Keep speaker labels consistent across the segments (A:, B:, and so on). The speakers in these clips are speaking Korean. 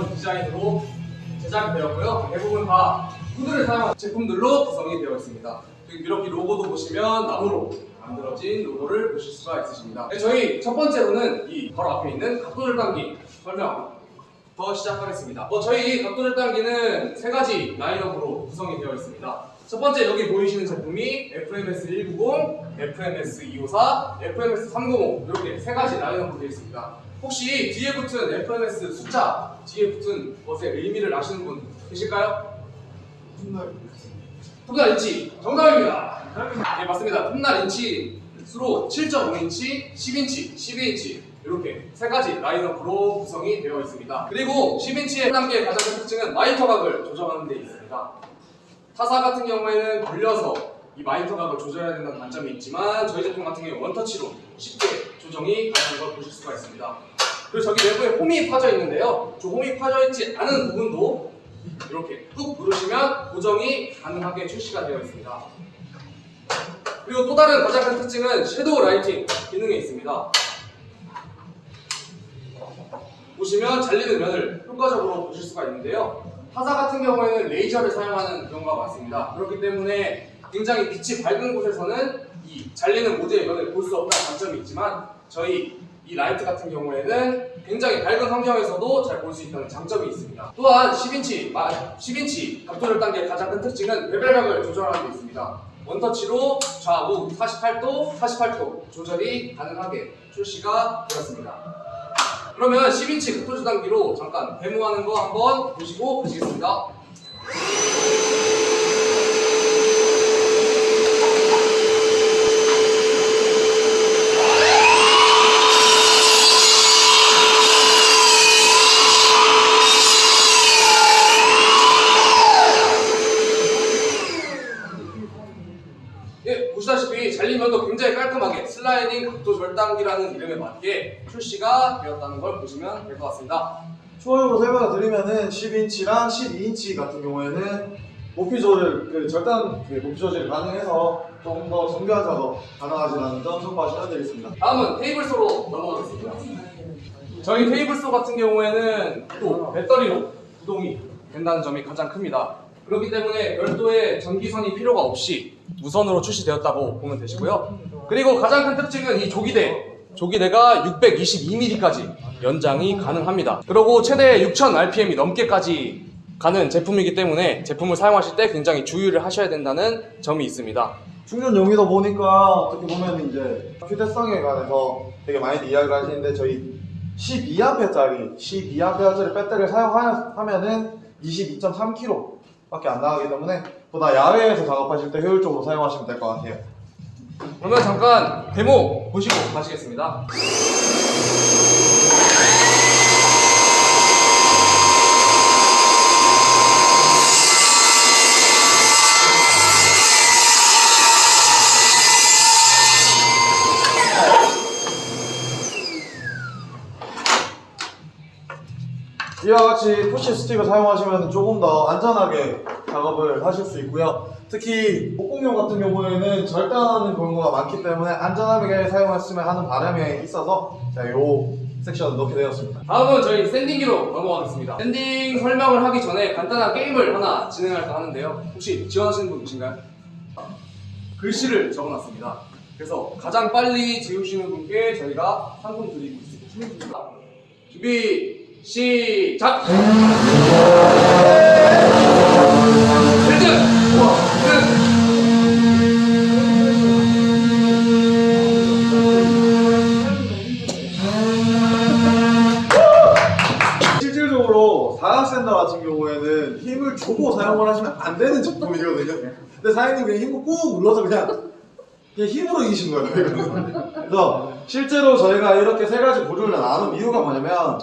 A: 디자인으로 제작이 되었고요. 대부분 다 후드를 사용한 제품들로 구성이 되어 있습니다. 이렇게 로고도 보시면 나무로 만들어진 로고를 보실 수가 있으십니다. 네, 저희 첫 번째로는 이 바로 앞에 있는 각도절단기 설명부터 시작하겠습니다. 어, 저희 각도절단기는 세 가지 라인업으로 구성이 되어 있습니다. 첫 번째 여기 보이시는 제품이 FMS 190, FMS 254, FMS 305 이렇게 세 가지 라인업으로 되어 있습니다. 혹시 뒤에 붙은 FMS 숫자 뒤에 붙은 것의 의미를 아시는 분 계실까요? 톱날 인치 정답입니다. 네 맞습니다. 톱날 인치 수로 7.5인치, 10인치, 12인치 이렇게 세 가지 라인업으로 구성이 되어 있습니다. 그리고 10인치 각도 절단기의 가장 큰 특징은 miter 각을 조정하는 데 있습니다. 타사 같은 경우에는 걸려서 이 miter 각을 조절해야 된다는 단점이 있지만 저희 제품 같은 경우 원터치로 쉽게 조정이 가능한 걸 보실 수가 있습니다. 그리고 저기 내부에 홈이 파져 있는데요. 저 홈이 파져 있지 않은 부분도 이렇게 꾹 누르시면 고정이 가능하게 출시가 되어 있습니다. 그리고 또 다른 가장 큰 특징은 shadow lighting 기능이 있습니다. 보시면 잘리는 면을 효과적으로 보실 수가 있는데요. 타사 같은 경우에는 레이저를 사용하는 경우가 많습니다. 그렇기 때문에 굉장히 빛이 밝은 곳에서는 이 잘리는 모드의 면을 볼 수 없다는 단점이 있지만 저희 이 라이트 같은 경우에는 굉장히 밝은 환경에서도 잘 볼 수 있다는 장점이 있습니다. 또한 10인치, 10인치 각도 절단기의 가장 큰 특징은 bevel각을 조절하는 데 있습니다. 원터치로 좌우 48도, 48도 조절이 가능하게 출시가 되었습니다. 그러면 10인치 각도 절단기로 잠깐 데모하는 거 한번 보시고 가시겠습니다. 예, 보시다시피 잘리면도 굉장히 깔끔하게 슬라이딩 각도 절단기라는 이름에 맞게 출시가 되었다는 걸 보시면 될 것 같습니다.
B: 추가적으로 설명을 드리면은 10인치랑 12인치 같은 경우에는 높이 조절, 그 절단 그 높이 조절이 가능해서 조금 더 정교한 작업 가능하시다는 점 참고하시면 되겠습니다.
A: 다음은 테이블소로 넘어가겠습니다. 저희 테이블소 같은 경우에는 또 배터리로 구동이 된다는 점이 가장 큽니다. 그렇기 때문에 별도의 전기선이 필요가 없이 무선으로 출시되었다고 보면 되시고요. 그리고 가장 큰 특징은 이 조기대. 조기대가 622mm까지 연장이 가능합니다. 그리고 최대 6000rpm이 넘게까지 가는 제품이기 때문에 제품을 사용하실 때 굉장히 주의를 하셔야 된다는 점이 있습니다.
B: 충전 용이다 보니까 어떻게 보면 이제 휴대성에 관해서 되게 많이 이야기를 하시는데 저희 12A짜리 12A짜리 배터리를 사용하면은 22.3kg 밖에 안 나가기 때문에 보다 야외에서 작업하실 때 효율적으로 사용하시면 될 것 같아요.
A: 그러면 잠깐 데모 보시고 가시겠습니다.
B: 이와 같이 push stick을 사용하시면 조금 더 안전하게 작업을 하실 수 있고요. 특히 목공용 같은 경우에는 절단하는 경우가 많기 때문에 안전하게 사용했으면 하는 바람에 있어서 제가 이 섹션을 넣게 되었습니다.
A: 다음은 저희 sanding기로 넘어가겠습니다. sanding 설명을 하기 전에 간단한 게임을 하나 진행할까 하는데요. 혹시 지원하시는 분 계신가요? 글씨를 적어놨습니다. 그래서 가장 빨리 지우시는 분께 저희가 상품 드리고 있습니다. 준비 시작! 1등! 1등!
B: 실질적으로 사각샌더 같은 경우에는 힘을 주고 사용을 하시면 안 되는 제품이거든요. 근데 사장님 그냥 힘을 꾹 눌러서 그냥 그냥 힘으로 이기신 거예요. 그래서 실제로 저희가 이렇게 세 가지 부류를 나눈 이유가 뭐냐면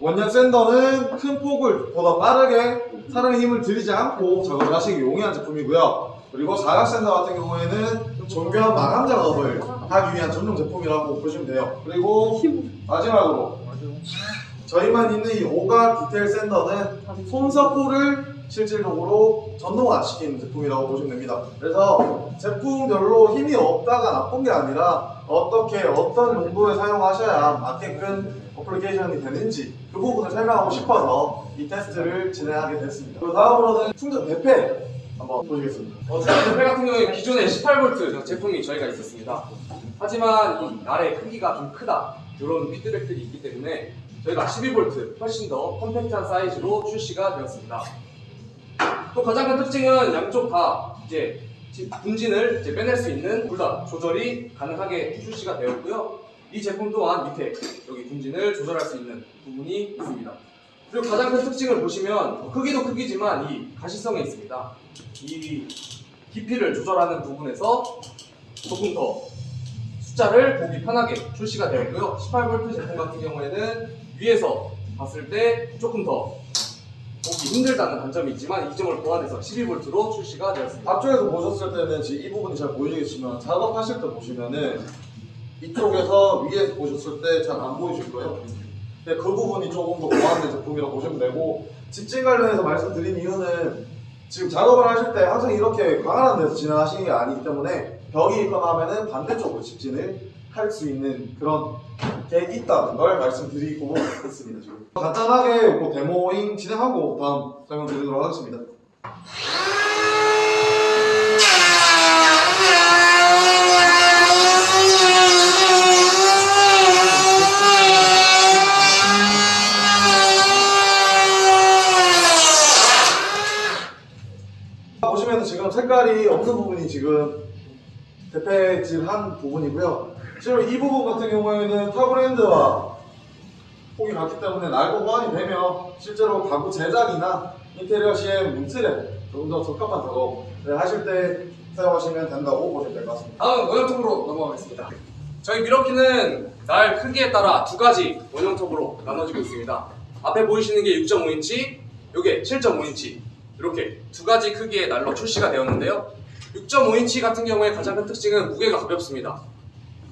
B: 원형 sander는 큰 폭을 보다 빠르게 사람의 힘을 들이지 않고 작업을 하시기 용이한 제품이고요. 그리고 사각 sander 같은 경우에는 정교한 마감 작업을 하기 위한 전용 제품이라고 보시면 돼요. 그리고 마지막으로 저희만 있는 이 오각 디테일 sander는 손사포를 실질적으로 전동화시키는 제품이라고 보시면 됩니다. 그래서 제품별로 힘이 없다가 나쁜 게 아니라 어떻게 어떤 용도에 사용하셔야 맞게끔 application이 되는지 그 부분을 설명하고 싶어서 이 테스트를 진행하게 됐습니다. 그리고 다음으로는 충전 대패 한번 보시겠습니다.
A: 어, 충전 대패 같은 경우에 기존에 18V 제품이 저희가 있었습니다. 하지만 이 날의 크기가 좀 크다 이런 피드백들이 있기 때문에 저희가 12V 훨씬 더 컴팩트한 사이즈로 출시가 되었습니다. 또 가장 큰 특징은 양쪽 다 이제 지- 분진을 이제 빼낼 수 있는 둘다 조절이 가능하게 출시가 되었고요. 이 제품 또한 밑에 여기 분진을 조절할 수 있는 부분이 있습니다. 그리고 가장 큰 특징을 보시면 크기도 크기지만 이 가시성에 있습니다. 이 깊이를 조절하는 부분에서 조금 더 숫자를 보기 편하게 출시가 되었고요. 18V 제품 같은 경우에는 위에서 봤을 때 조금 더 힘들다는 단점이 있지만 이 점을 보완해서 12V로 출시가 되었습니다.
B: 앞쪽에서 보셨을 때는 지금 이 부분이 잘 보이시겠지만 작업하실 때 보시면은 이쪽에서 위에서 보셨을 때 잘 안 보이실 거예요. 근데 그 부분이 조금 더 보완된 제품이라고 보시면 되고 집진 관련해서 말씀드린 이유는 지금 작업을 하실 때 항상 이렇게 광활한 데서 진행하시는 게 아니기 때문에 벽이 있거나 하면은 반대쪽으로 집진을 할 수 있는 그런 게 있다는 걸 말씀드리고 있습니다. 지금 간단하게 뭐 데모잉 진행하고 다음 설명 드리도록 하겠습니다. 보시면 지금 색깔이 없는 부분이 지금 대패질한 부분이고요. 실제로 이 부분 같은 경우에는 타브랜드와 폭이 같기 때문에 날고 보완이 되면 실제로 가구 제작이나 인테리어 시에 문틀에 조금 더 적합한 작업을 하실 때 사용하시면 된다고 보시면 될 것 같습니다.
A: 다음 원형톱으로 넘어가겠습니다. 저희 미러키는 날 크기에 따라 두 가지 원형톱으로 나눠지고 있습니다. 앞에 보이시는 게 6.5인치, 이게 7.5인치 이렇게 두 가지 크기의 날로 출시가 되었는데요. 6.5인치 같은 경우에 가장 큰 특징은 무게가 가볍습니다.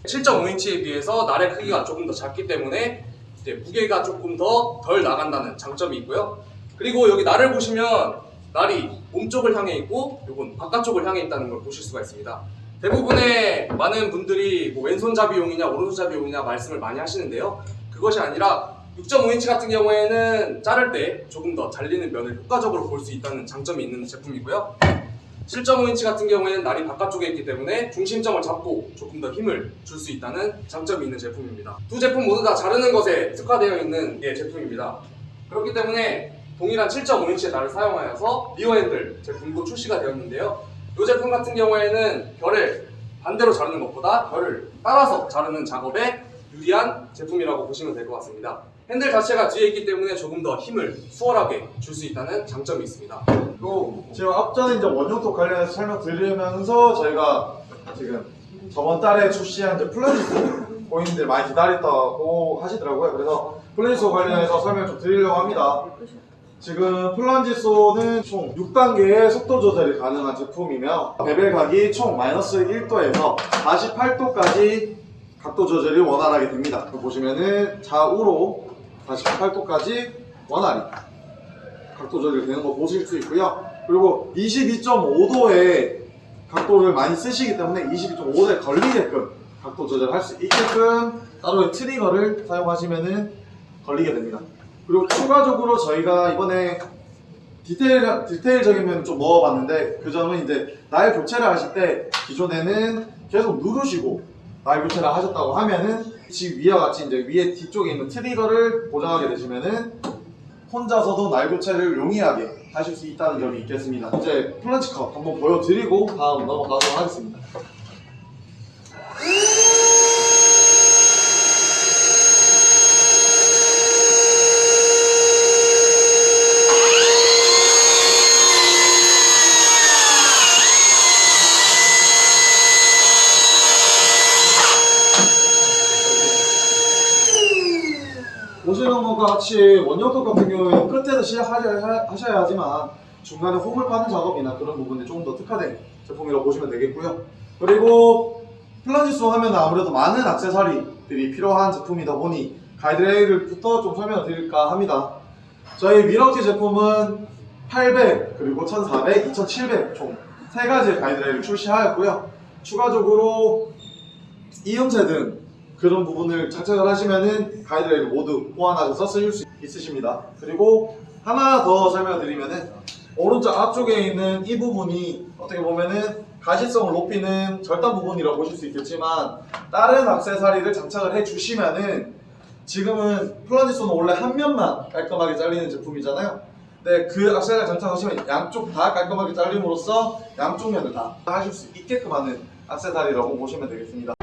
A: 7.5인치에 비해서 날의 크기가 조금 더 작기 때문에 무게가 조금 더 덜 나간다는 장점이 있고요. 그리고 여기 날을 보시면 날이 몸쪽을 향해 있고 이건 바깥쪽을 향해 있다는 걸 보실 수가 있습니다. 대부분의 많은 분들이 뭐 왼손잡이용이냐 오른손잡이용이냐 말씀을 많이 하시는데요. 그것이 아니라 6.5인치 같은 경우에는 자를 때 조금 더 잘리는 면을 효과적으로 볼 수 있다는 장점이 있는 제품이고요. 7.5인치 같은 경우에는 날이 바깥쪽에 있기 때문에 중심점을 잡고 조금 더 힘을 줄 수 있다는 장점이 있는 제품입니다. 두 제품 모두 다 자르는 것에 특화되어 있는 예, 제품입니다. 그렇기 때문에 동일한 7.5인치의 날을 사용하여서 리어핸들 제품도 출시가 되었는데요. 이 제품 같은 경우에는 결을 반대로 자르는 것보다 결을 따라서 자르는 작업에 유리한 제품이라고 보시면 될 것 같습니다. 핸들 자체가 뒤에 있기 때문에 조금 더 힘을 수월하게 줄 수 있다는 장점이 있습니다.
B: 그리고 지금 앞전에 이제 원형톱 관련해서 설명드리면서 저희가 지금 저번 달에 출시한 plunge 고객님들 많이 기다렸다고 하시더라고요. 그래서 plunge 관련해서 설명 좀 드리려고 합니다. 지금 plunge saw는 총 6단계의 속도 조절이 가능한 제품이며 bevel 각이 총 마이너스 1도에서 48도까지 각도 조절이 원활하게 됩니다. 보시면은 좌우로 48도까지 원활히 각도 조절이 되는 거 보실 수 있고요. 그리고 22.5도의 각도를 많이 쓰시기 때문에 22.5도에 걸리게끔 각도 조절할 수 있게끔 따로의 트리거를 사용하시면은 걸리게 됩니다. 그리고 추가적으로 저희가 이번에 디테일, 디테일적인 면을 좀 넣어봤는데 그 점은 이제 날 교체를 하실 때 기존에는 계속 누르시고 날 교체를 하셨다고 하면은 지금 위와 같이 이제 위에 뒤쪽에 있는 트리거를 고정하게 되시면은 혼자서도 날 교체를 용이하게 하실 수 있다는 점이 있겠습니다. 이제 플란치 컷 한번 보여드리고 다음 넘어가도록 하겠습니다. 것과 같이 원형톱 같은 경우에는 끝에서 시작하셔야 하셔야 하지만 중간에 홈을 파는 작업이나 그런 부분에 조금 더 특화된 제품이라고 보시면 되겠고요. 그리고 플란지소 하면 아무래도 많은 액세서리들이 필요한 제품이다 보니 가이드레일부터 좀 설명을 드릴까 합니다. 저희 미러키 제품은 800 그리고 1400, 2700 총 세 가지의 가이드레일을 출시하였고요. 추가적으로 이음새 등 그런 부분을 장착을 하시면은 가이드레일 모두 보완하셔서 쓰실 수 있으십니다. 그리고 하나 더 설명드리면은 오른쪽 앞쪽에 있는 이 부분이 어떻게 보면은 가시성을 높이는 절단 부분이라고 보실 수 있겠지만 다른 액세서리를 장착을 해주시면은 지금은 플라지소는 원래 한 면만 깔끔하게 잘리는 제품이잖아요. 근데 그 액세서리 장착하시면 양쪽 다 깔끔하게 잘림으로써 양쪽 면을 다 하실 수 있게끔 하는 액세서리라고 보시면 되겠습니다.